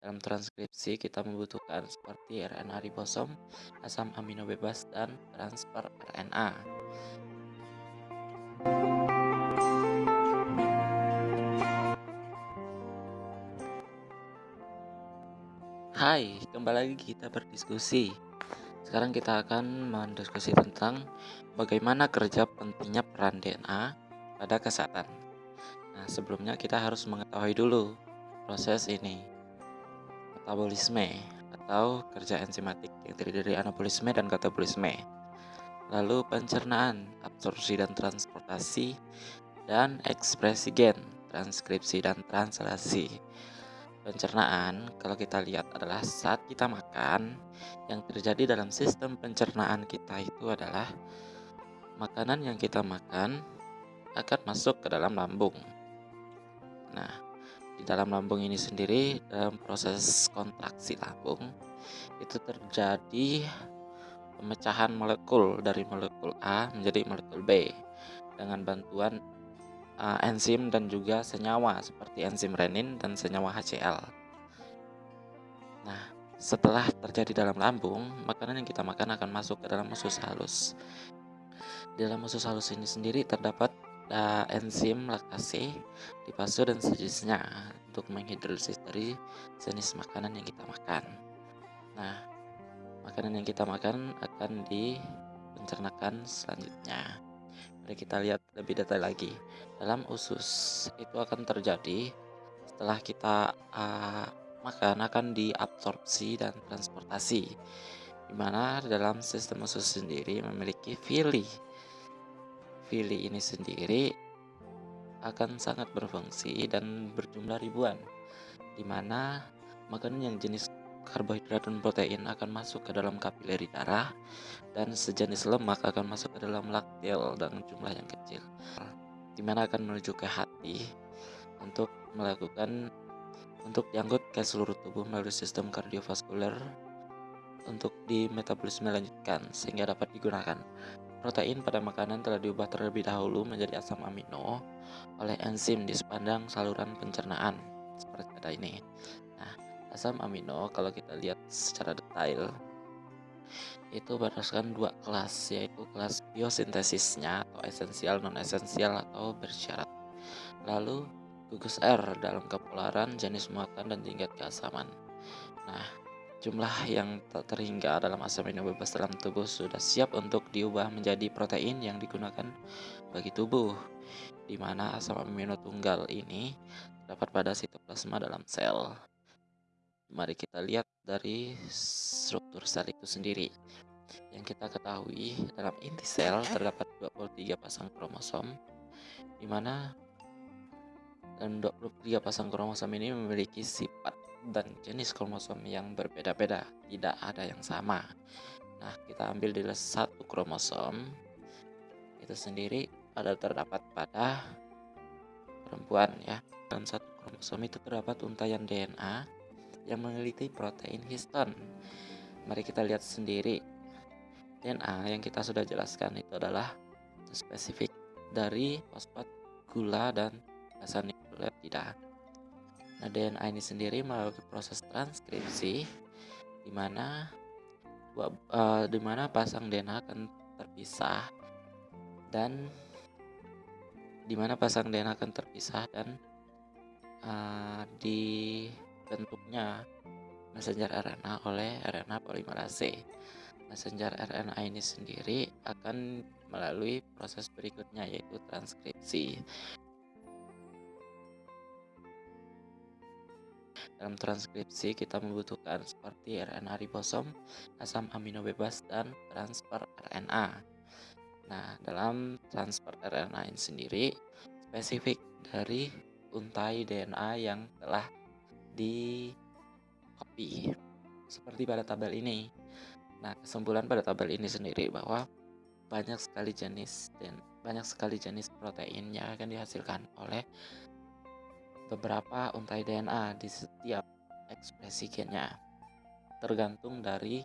Dalam transkripsi kita membutuhkan seperti RNA ribosom, asam amino bebas, dan transfer RNA. Hai, kembali lagi kita berdiskusi. Sekarang kita akan mendiskusi tentang bagaimana kerja pentingnya peran DNA pada kesehatan. Nah, sebelumnya kita harus mengetahui dulu proses ini metabolisme atau kerja enzimatik yang terdiri dari anabolisme dan katabolisme. Lalu pencernaan, absorpsi dan transportasi, dan ekspresi gen, transkripsi dan translasi. Pencernaan, kalau kita lihat adalah saat kita makan, yang terjadi dalam sistem pencernaan kita itu adalah makanan yang kita makan akan masuk ke dalam lambung. Nah, di dalam lambung ini sendiri dalam proses kontraksi lambung itu terjadi pemecahan molekul dari molekul A menjadi molekul B dengan bantuan uh, enzim dan juga senyawa seperti enzim renin dan senyawa HCl. Nah, setelah terjadi dalam lambung, makanan yang kita makan akan masuk ke dalam usus halus. Di dalam usus halus ini sendiri terdapat ada enzim laktase, lipase dan sejenisnya untuk menghidrolisis dari jenis makanan yang kita makan. Nah, makanan yang kita makan akan dipencernakan selanjutnya. Mari kita lihat lebih detail lagi. Dalam usus itu akan terjadi setelah kita uh, makan akan diabsorpsi dan transportasi. Di mana dalam sistem usus sendiri memiliki villi Fili ini sendiri akan sangat berfungsi dan berjumlah ribuan, di mana makanan yang jenis karbohidrat dan protein akan masuk ke dalam kapileri darah dan sejenis lemak akan masuk ke dalam laktil dengan jumlah yang kecil di mana akan menuju ke hati untuk melakukan untuk diangkut ke seluruh tubuh melalui sistem kardiovaskuler untuk di metabolisme lanjutkan sehingga dapat digunakan Protein pada makanan telah diubah terlebih dahulu menjadi asam amino oleh enzim di sepanjang saluran pencernaan seperti pada ini. Nah, asam amino kalau kita lihat secara detail itu berdasarkan dua kelas yaitu kelas biosintesisnya atau esensial non esensial atau bersyarat. Lalu gugus R dalam kepolaran jenis muatan dan tingkat keasaman. Nah, Jumlah yang tak terhingga dalam asam amino bebas dalam tubuh sudah siap untuk diubah menjadi protein yang digunakan bagi tubuh, di mana asam amino tunggal ini terdapat pada sitoplasma dalam sel. Mari kita lihat dari struktur sel itu sendiri. Yang kita ketahui dalam inti sel terdapat 23 pasang kromosom, di mana dan 23 pasang kromosom ini memiliki sifat dan jenis kromosom yang berbeda-beda, tidak ada yang sama. Nah, kita ambil di satu kromosom itu sendiri ada terdapat pada perempuan ya. Dan satu kromosom itu terdapat untayan DNA yang memiliki protein histon. Mari kita lihat sendiri. DNA yang kita sudah jelaskan itu adalah spesifik dari fosfat, gula, dan asam nukleotida. Nah, DNA ini sendiri melalui proses transkripsi di mana uh, di mana pasang DNA akan terpisah dan di mana pasang DNA akan terpisah dan uh, dibentuknya messenger RNA oleh RNA polimerase. Messenger RNA ini sendiri akan melalui proses berikutnya yaitu transkripsi. Dalam transkripsi kita membutuhkan seperti RNA ribosom, asam amino bebas, dan transfer RNA. Nah, dalam transfer RNA ini sendiri spesifik dari untai DNA yang telah di copy seperti pada tabel ini. Nah, kesimpulan pada tabel ini sendiri bahwa banyak sekali jenis dan banyak sekali jenis protein yang akan dihasilkan oleh beberapa untai DNA di setiap ekspresi gennya, tergantung dari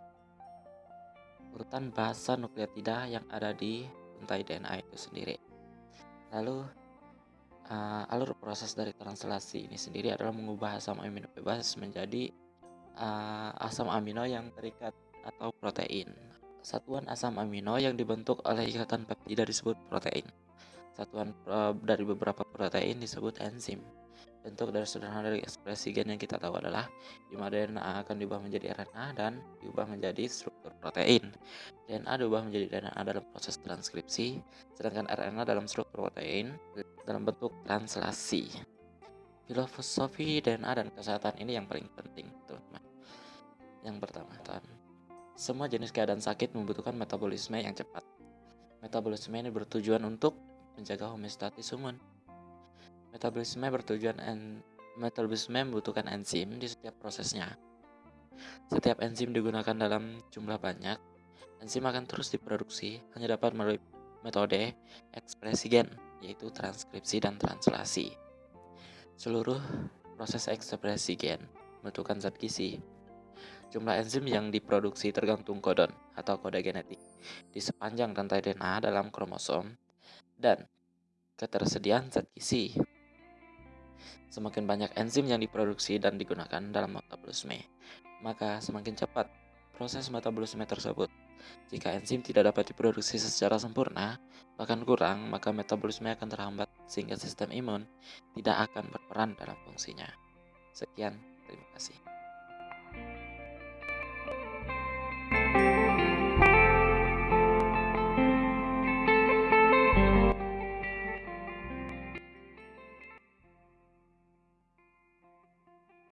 urutan bahasa nukleotida yang ada di untai DNA itu sendiri. Lalu, uh, alur proses dari translasi ini sendiri adalah mengubah asam amino bebas menjadi uh, asam amino yang terikat atau protein. Satuan asam amino yang dibentuk oleh ikatan peptida disebut protein. Satuan uh, dari beberapa protein disebut enzim. Bentuk dari sederhana dari ekspresi gen yang kita tahu adalah di mana DNA akan diubah menjadi RNA dan diubah menjadi struktur protein. DNA diubah menjadi DNA dalam proses transkripsi, sedangkan RNA dalam struktur protein dalam bentuk translasi. Filosofi DNA dan kesehatan ini yang paling penting, teman-teman. Yang pertama, semua jenis keadaan sakit membutuhkan metabolisme yang cepat. Metabolisme ini bertujuan untuk menjaga homeostatis Metabolisme bertujuan en metabolisme membutuhkan enzim di setiap prosesnya. Setiap enzim digunakan dalam jumlah banyak, enzim akan terus diproduksi hanya dapat melalui metode ekspresi gen, yaitu transkripsi dan translasi. Seluruh proses ekspresi gen membutuhkan zat gizi. Jumlah enzim yang diproduksi tergantung kodon atau kode genetik di sepanjang rantai DNA dalam kromosom dan ketersediaan zat gizi Semakin banyak enzim yang diproduksi dan digunakan dalam metabolisme, maka semakin cepat proses metabolisme tersebut. Jika enzim tidak dapat diproduksi secara sempurna, bahkan kurang, maka metabolisme akan terhambat sehingga sistem imun tidak akan berperan dalam fungsinya. Sekian, terima kasih.